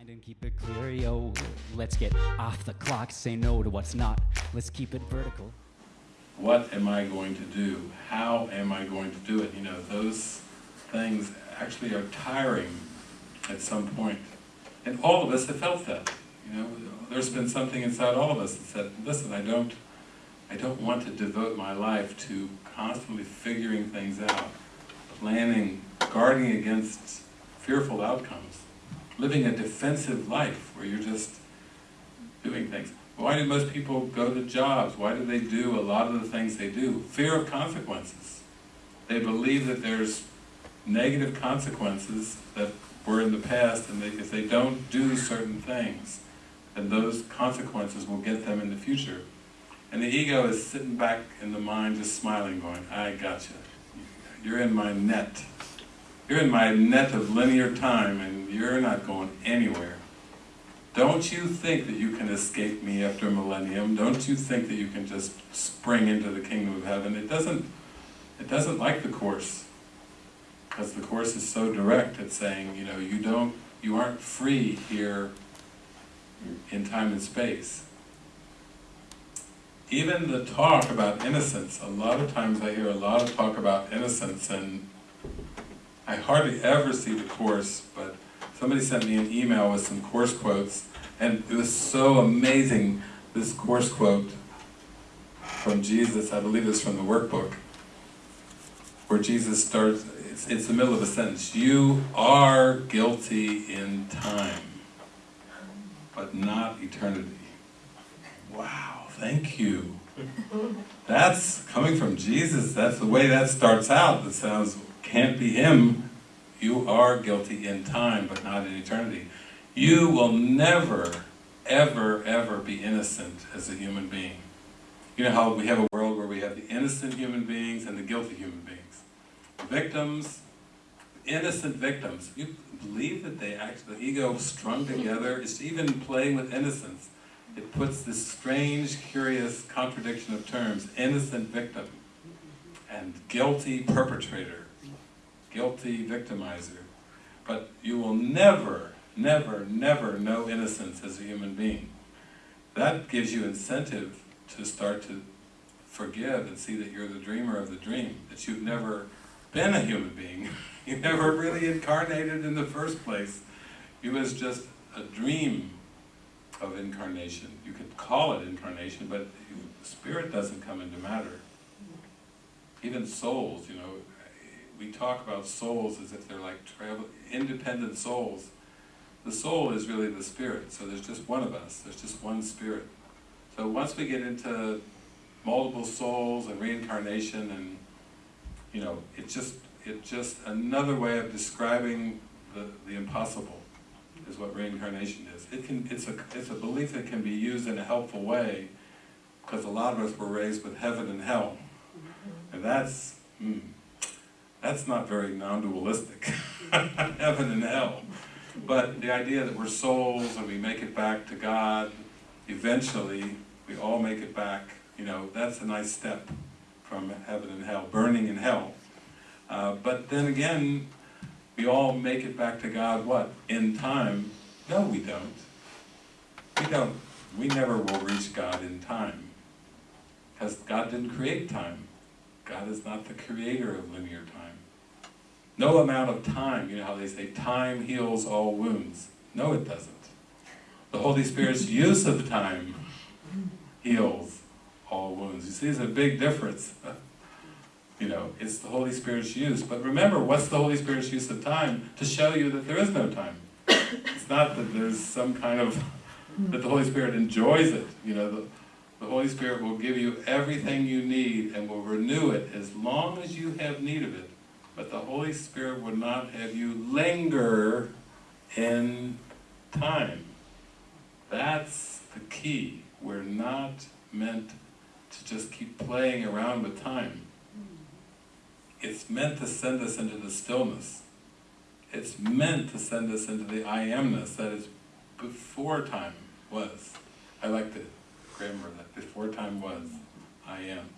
mind and keep it clear, yo. Let's get off the clock, say no to what's not. Let's keep it vertical. What am I going to do? How am I going to do it? You know, those things actually are tiring at some point. And all of us have felt that. You know, there's been something inside all of us that said, listen, I don't, I don't want to devote my life to constantly figuring things out, planning, guarding against fearful outcomes, living a defensive life where you're just doing things. Why do most people go to jobs? Why do they do a lot of the things they do? Fear of consequences. They believe that there's negative consequences that were in the past, and they, if they don't do certain things, then those consequences will get them in the future. And the ego is sitting back in the mind just smiling, going, I gotcha. You're in my net. You're in my net of linear time, and you're not going anywhere. Don't you think that you can escape me after a millennium? Don't you think that you can just spring into the kingdom of heaven? It doesn't, it doesn't like the Course. Because the Course is so direct at saying, you know, you don't, you aren't free here in time and space. Even the talk about innocence, a lot of times I hear a lot of talk about innocence and I hardly ever see the Course, but somebody sent me an email with some Course quotes and it was so amazing, this Course quote from Jesus, I believe it's from the workbook, where Jesus starts, it's, it's the middle of a sentence, you are guilty in time, but not eternity. Wow, thank you. That's coming from Jesus, that's the way that starts out, it sounds, can't be him. You are guilty in time, but not in eternity. You will never, ever, ever be innocent as a human being. You know how we have a world where we have the innocent human beings and the guilty human beings. Victims, innocent victims. You believe that they actually, the ego strung together, is even playing with innocence. It puts this strange, curious contradiction of terms, innocent victim and guilty perpetrator, guilty victimizer. But you will never, never, never know innocence as a human being. That gives you incentive to start to forgive and see that you're the dreamer of the dream, that you've never been a human being. you never really incarnated in the first place. You was just a dream of incarnation. You could call it incarnation, but spirit doesn't come into matter. Even souls, you know, we talk about souls as if they're like travel, independent souls. The soul is really the spirit, so there's just one of us, there's just one spirit. So once we get into multiple souls and reincarnation and, you know, it's just, it's just another way of describing the, the impossible is what reincarnation is. It can, it's, a, it's a belief that can be used in a helpful way because a lot of us were raised with heaven and hell. And that's, mm, that's not very non-dualistic, heaven and hell. But the idea that we're souls and we make it back to God, eventually we all make it back, you know, that's a nice step from heaven and hell, burning in hell. Uh, but then again, we all make it back to God, what? In time? No, we don't. We don't. We never will reach God in time. Because God didn't create time. God is not the creator of linear time. No amount of time, you know how they say, time heals all wounds. No, it doesn't. The Holy Spirit's use of time heals all wounds. You see, there's a big difference. You know, it's the Holy Spirit's use. But remember, what's the Holy Spirit's use of time? To show you that there is no time. It's not that there's some kind of, that the Holy Spirit enjoys it. You know, the, the Holy Spirit will give you everything you need and will renew it as long as you have need of it. But the Holy Spirit would not have you linger in time. That's the key. We're not meant to just keep playing around with time. It's meant to send us into the stillness. It's meant to send us into the I amness that is before time was. I like the grammar that before time was, I am.